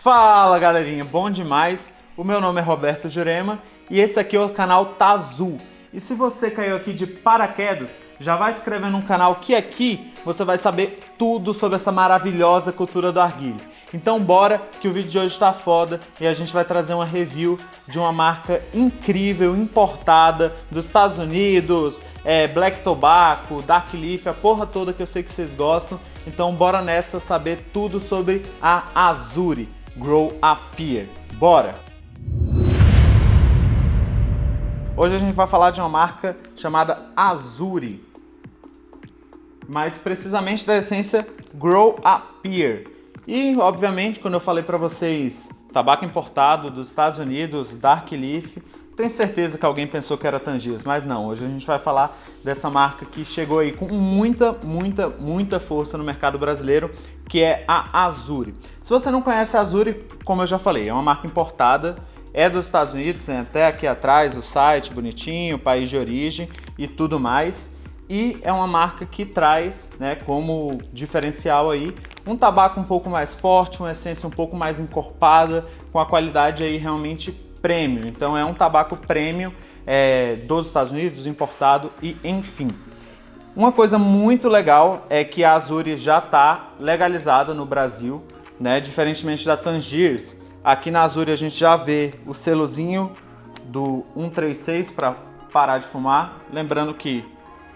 Fala galerinha, bom demais? O meu nome é Roberto Jurema e esse aqui é o canal Tazul. E se você caiu aqui de paraquedas, já vai se inscrever no canal que aqui você vai saber tudo sobre essa maravilhosa cultura do arguilho. Então bora que o vídeo de hoje está foda e a gente vai trazer uma review de uma marca incrível, importada dos Estados Unidos, é, Black Tobacco, Dark Leaf, a porra toda que eu sei que vocês gostam. Então bora nessa saber tudo sobre a Azuri Grow Appear. Bora! Hoje a gente vai falar de uma marca chamada Azuri, mais precisamente da essência Grow Appear. E, obviamente, quando eu falei para vocês tabaco importado dos Estados Unidos, Dark Leaf, tenho certeza que alguém pensou que era Tangiers, mas não. Hoje a gente vai falar dessa marca que chegou aí com muita, muita, muita força no mercado brasileiro, que é a Azuri. Se você não conhece a Azuri, como eu já falei, é uma marca importada é dos Estados Unidos, tem até aqui atrás o site bonitinho, país de origem e tudo mais. E é uma marca que traz, né, como diferencial aí, um tabaco um pouco mais forte, uma essência um pouco mais encorpada, com a qualidade aí realmente premium. Então é um tabaco premium é, dos Estados Unidos, importado e enfim. Uma coisa muito legal é que a Azuri já está legalizada no Brasil, né? diferentemente da Tangiers, Aqui na Azure a gente já vê o selozinho do 136 para parar de fumar. Lembrando que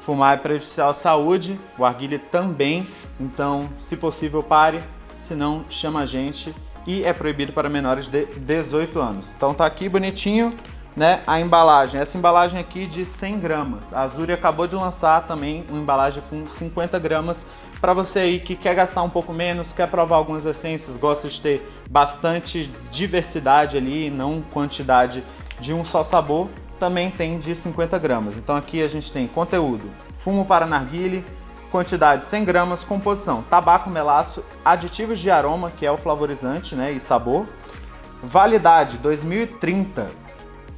fumar é prejudicial à saúde, o arguilha também, então se possível pare, senão chama a gente e é proibido para menores de 18 anos. Então tá aqui bonitinho, né, a embalagem. Essa embalagem aqui de 100 gramas. A Azuri acabou de lançar também uma embalagem com 50 gramas para você aí que quer gastar um pouco menos, quer provar algumas essências, gosta de ter bastante diversidade ali, não quantidade de um só sabor, também tem de 50 gramas. Então aqui a gente tem conteúdo, fumo para narguile, quantidade 100 gramas, composição, tabaco, melaço, aditivos de aroma, que é o flavorizante né, e sabor, validade 2030,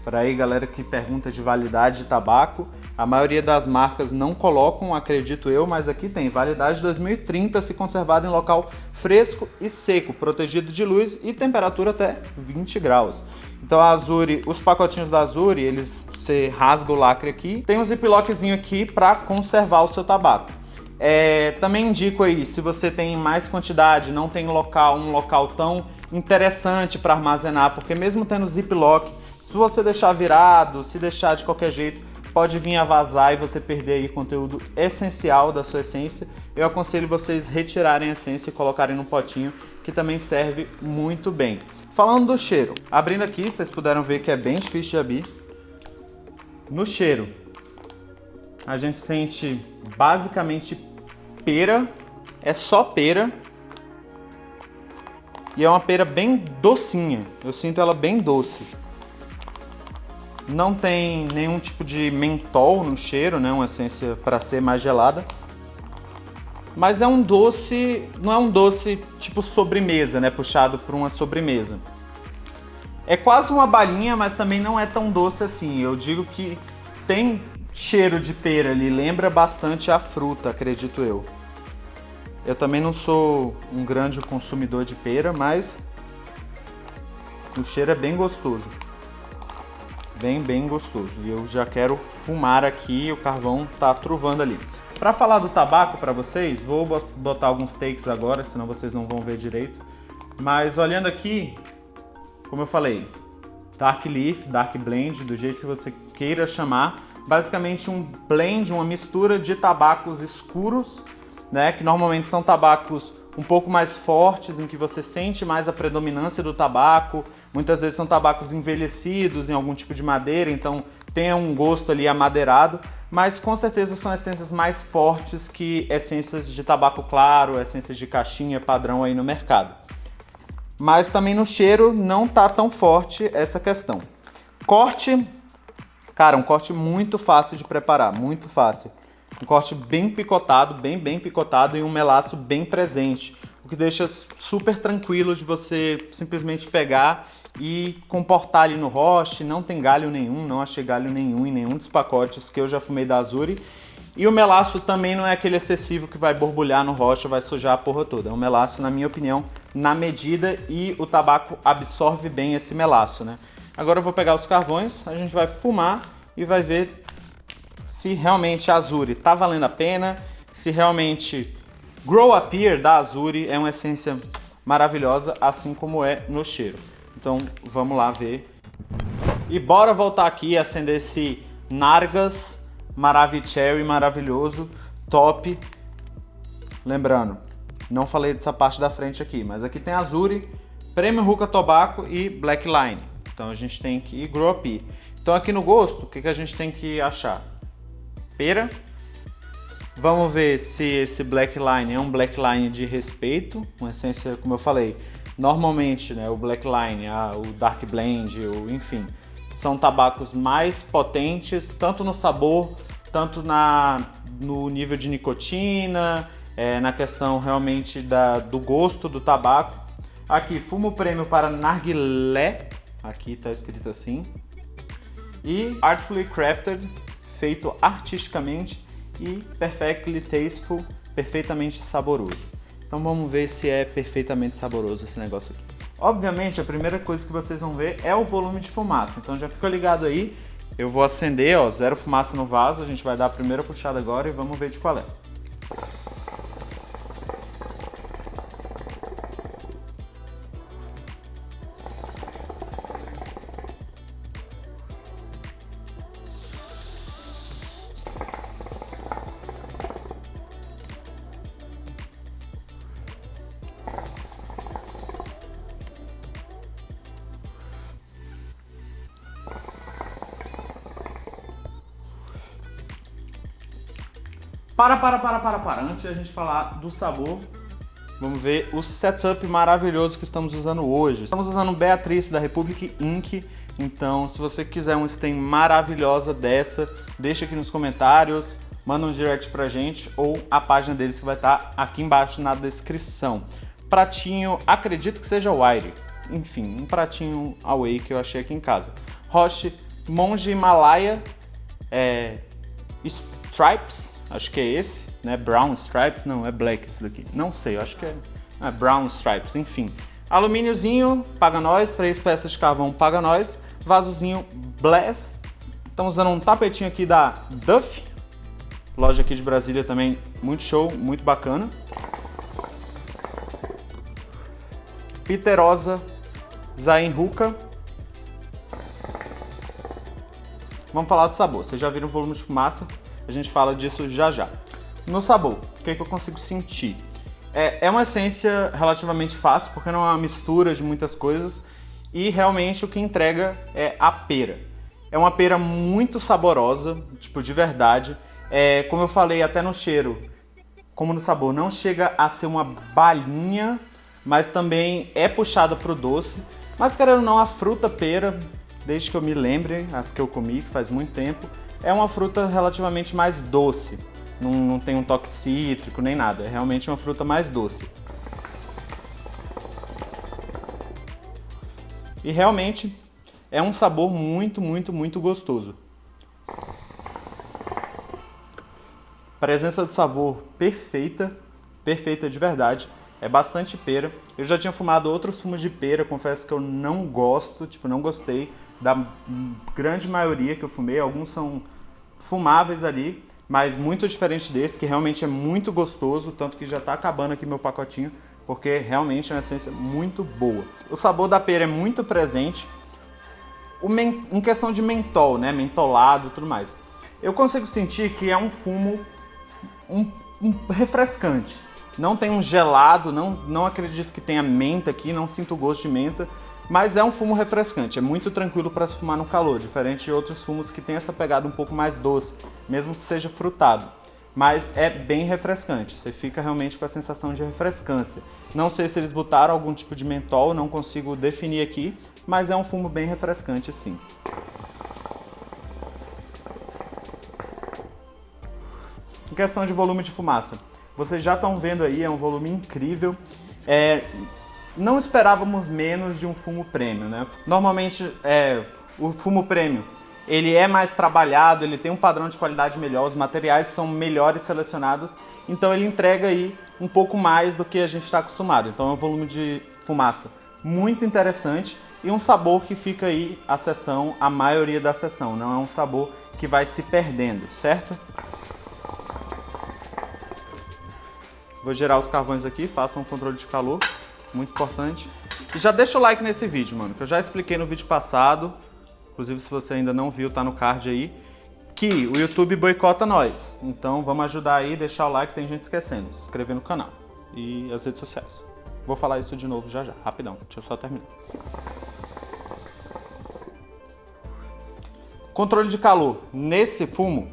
para aí galera que pergunta de validade de tabaco, a maioria das marcas não colocam, acredito eu, mas aqui tem validade 2030 se conservado em local fresco e seco, protegido de luz e temperatura até 20 graus. Então a Azuri, os pacotinhos da Azuri, eles você rasga o lacre aqui, tem um ziplockzinho aqui para conservar o seu tabaco. É, também indico aí, se você tem mais quantidade, não tem local, um local tão interessante para armazenar, porque mesmo tendo ziplock, se você deixar virado, se deixar de qualquer jeito, pode vir a vazar e você perder aí conteúdo essencial da sua essência. Eu aconselho vocês retirarem a essência e colocarem no potinho, que também serve muito bem. Falando do cheiro, abrindo aqui, vocês puderam ver que é bem difícil de abrir. No cheiro, a gente sente basicamente pera, é só pera. E é uma pera bem docinha, eu sinto ela bem doce. Não tem nenhum tipo de mentol no cheiro, né? Uma essência para ser mais gelada. Mas é um doce, não é um doce tipo sobremesa, né? Puxado por uma sobremesa. É quase uma balinha, mas também não é tão doce assim. Eu digo que tem cheiro de pera ali, lembra bastante a fruta, acredito eu. Eu também não sou um grande consumidor de pera, mas o cheiro é bem gostoso bem, bem gostoso. E eu já quero fumar aqui, o carvão tá truvando ali. Para falar do tabaco para vocês, vou botar alguns takes agora, senão vocês não vão ver direito. Mas olhando aqui, como eu falei, Dark Leaf, Dark Blend, do jeito que você queira chamar, basicamente um blend, uma mistura de tabacos escuros, né, que normalmente são tabacos um pouco mais fortes, em que você sente mais a predominância do tabaco. Muitas vezes são tabacos envelhecidos em algum tipo de madeira, então tem um gosto ali amadeirado, mas com certeza são essências mais fortes que essências de tabaco claro, essências de caixinha padrão aí no mercado. Mas também no cheiro não tá tão forte essa questão. Corte, cara, um corte muito fácil de preparar, muito fácil. Um corte bem picotado, bem, bem picotado e um melaço bem presente. O que deixa super tranquilo de você simplesmente pegar e comportar ali no roche. Não tem galho nenhum, não achei galho nenhum em nenhum dos pacotes que eu já fumei da Azuri. E o melaço também não é aquele excessivo que vai borbulhar no rocha, vai sujar a porra toda. É um melaço, na minha opinião, na medida e o tabaco absorve bem esse melaço, né? Agora eu vou pegar os carvões, a gente vai fumar e vai ver se realmente a Azuri tá valendo a pena, se realmente Grow Appear da Azuri é uma essência maravilhosa, assim como é no cheiro. Então vamos lá ver. E bora voltar aqui e acender esse Nargas Maravicherry maravilhoso, top. Lembrando, não falei dessa parte da frente aqui, mas aqui tem Azuri, Premium Hookah Tobacco e Black Line. Então a gente tem que ir Grow Up. Então aqui no gosto, o que, que a gente tem que achar? Pera. Vamos ver se esse Black Line é um Black Line de respeito, uma essência, como eu falei, normalmente né, o Black Line, a, o Dark Blend, o, enfim, são tabacos mais potentes, tanto no sabor, tanto na, no nível de nicotina, é, na questão realmente da, do gosto do tabaco. Aqui, fumo prêmio para narguilé, aqui está escrito assim. E Artfully Crafted, feito artisticamente e Perfectly Tasteful, perfeitamente saboroso. Então vamos ver se é perfeitamente saboroso esse negócio aqui. Obviamente, a primeira coisa que vocês vão ver é o volume de fumaça. Então já fica ligado aí. Eu vou acender, ó, zero fumaça no vaso. A gente vai dar a primeira puxada agora e vamos ver de qual é. Para, para, para, para, para. Antes de a gente falar do sabor, vamos ver o setup maravilhoso que estamos usando hoje. Estamos usando o Beatrice da Republic Inc. Então, se você quiser uma stem maravilhosa dessa, deixa aqui nos comentários, manda um direct pra gente ou a página deles que vai estar aqui embaixo na descrição. Pratinho, acredito que seja Wire. Enfim, um pratinho away que eu achei aqui em casa. Roche Monge Himalaia é, Stripes acho que é esse, né? Brown Stripes, não, é black isso daqui. Não sei, acho que é, é Brown Stripes, enfim. Alumíniozinho, paga nós, três peças de carvão, paga nós. Vasozinho Blast. Estamos usando um tapetinho aqui da Duff, loja aqui de Brasília também, muito show, muito bacana. Piterosa Zain Huka. Vamos falar do sabor. Vocês já viram o volume de fumaça? A gente fala disso já já. No sabor, o que, é que eu consigo sentir? É, é uma essência relativamente fácil, porque não é uma mistura de muitas coisas, e realmente o que entrega é a pera. É uma pera muito saborosa, tipo, de verdade. É, como eu falei até no cheiro, como no sabor, não chega a ser uma balinha, mas também é puxada para o doce. Mas querendo ou não, a fruta pera, desde que eu me lembre, as que eu comi, que faz muito tempo, é uma fruta relativamente mais doce. Não, não tem um toque cítrico nem nada, é realmente uma fruta mais doce. E realmente é um sabor muito, muito, muito gostoso. Presença de sabor perfeita, perfeita de verdade. É bastante pera. Eu já tinha fumado outros fumos de pera, confesso que eu não gosto, tipo, não gostei da grande maioria que eu fumei. Alguns são fumáveis ali, mas muito diferente desse, que realmente é muito gostoso, tanto que já está acabando aqui meu pacotinho, porque realmente é uma essência muito boa. O sabor da pera é muito presente, em questão de mentol, né, mentolado e tudo mais. Eu consigo sentir que é um fumo um, um refrescante. Não tem um gelado, não, não acredito que tenha menta aqui, não sinto gosto de menta, mas é um fumo refrescante, é muito tranquilo para se fumar no calor, diferente de outros fumos que tem essa pegada um pouco mais doce, mesmo que seja frutado. Mas é bem refrescante, você fica realmente com a sensação de refrescância. Não sei se eles botaram algum tipo de mentol, não consigo definir aqui, mas é um fumo bem refrescante sim. Em questão de volume de fumaça, vocês já estão vendo aí, é um volume incrível. É, não esperávamos menos de um fumo prêmio, né? Normalmente, é, o fumo prêmio, ele é mais trabalhado, ele tem um padrão de qualidade melhor, os materiais são melhores selecionados, então ele entrega aí um pouco mais do que a gente está acostumado. Então é um volume de fumaça muito interessante e um sabor que fica aí a sessão, a maioria da sessão, não é um sabor que vai se perdendo, certo? Vou gerar os carvões aqui, façam um controle de calor, muito importante. E já deixa o like nesse vídeo, mano, que eu já expliquei no vídeo passado, inclusive se você ainda não viu, tá no card aí, que o YouTube boicota nós. Então vamos ajudar aí, deixar o like, tem gente esquecendo, se inscrever no canal e as redes sociais. Vou falar isso de novo já já, rapidão, deixa eu só terminar. Controle de calor nesse fumo,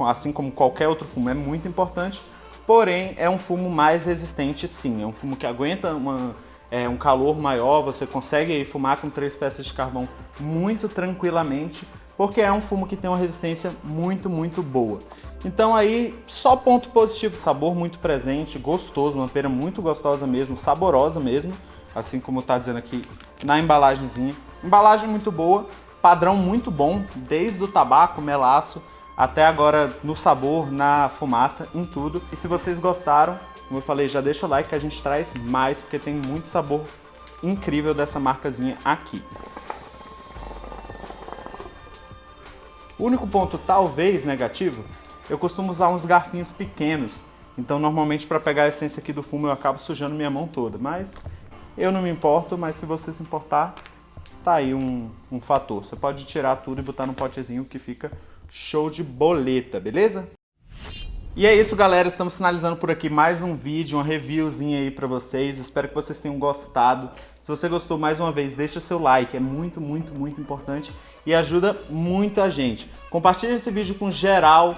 assim como qualquer outro fumo, é muito importante, porém é um fumo mais resistente sim, é um fumo que aguenta uma, é, um calor maior, você consegue fumar com três peças de carvão muito tranquilamente, porque é um fumo que tem uma resistência muito, muito boa. Então aí, só ponto positivo, sabor muito presente, gostoso, uma pera muito gostosa mesmo, saborosa mesmo, assim como está dizendo aqui na embalagenzinha. Embalagem muito boa, padrão muito bom, desde o tabaco, melaço, até agora no sabor, na fumaça, em tudo. E se vocês gostaram, como eu falei, já deixa o like que a gente traz mais, porque tem muito sabor incrível dessa marcazinha aqui. O único ponto talvez negativo, eu costumo usar uns garfinhos pequenos, então normalmente para pegar a essência aqui do fumo eu acabo sujando minha mão toda, mas eu não me importo, mas se você se importar, tá aí um, um fator. Você pode tirar tudo e botar num potezinho que fica show de boleta, beleza? E é isso, galera. Estamos finalizando por aqui mais um vídeo, uma reviewzinha aí pra vocês. Espero que vocês tenham gostado. Se você gostou, mais uma vez, deixa seu like. É muito, muito, muito importante e ajuda muito a gente. Compartilhe esse vídeo com geral.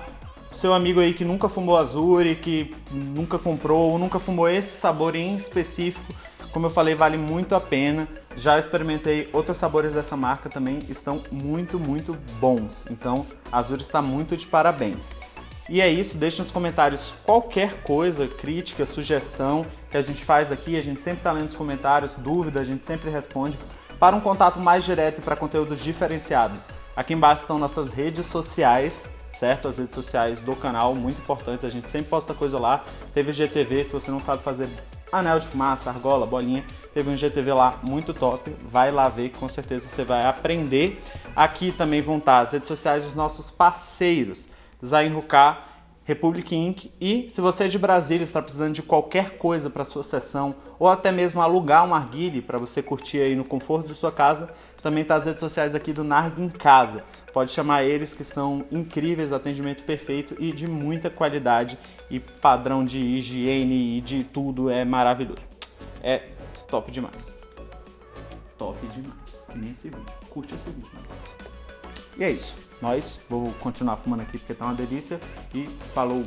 Seu amigo aí que nunca fumou Azure, que nunca comprou ou nunca fumou esse sabor em específico. Como eu falei, vale muito a pena. Já experimentei outros sabores dessa marca também, estão muito, muito bons. Então, a Azure está muito de parabéns. E é isso, deixe nos comentários qualquer coisa, crítica, sugestão que a gente faz aqui. A gente sempre está lendo os comentários, dúvida, a gente sempre responde. Para um contato mais direto e para conteúdos diferenciados, aqui embaixo estão nossas redes sociais, certo? As redes sociais do canal, muito importantes, a gente sempre posta coisa lá. Teve GTV, se você não sabe fazer anel de fumaça, argola, bolinha, teve um GTV lá muito top, vai lá ver com certeza você vai aprender. Aqui também vão estar as redes sociais dos nossos parceiros, Zain Ruká, Republic Inc. E se você é de Brasília, está precisando de qualquer coisa para sua sessão ou até mesmo alugar um arguile para você curtir aí no conforto de sua casa, também está as redes sociais aqui do Narg em Casa. Pode chamar eles que são incríveis, atendimento perfeito e de muita qualidade e padrão de higiene e de tudo é maravilhoso. É top demais. Top demais. Que nem esse vídeo. Curte esse vídeo, mano. E é isso. Nós, vou continuar fumando aqui porque tá uma delícia e falou!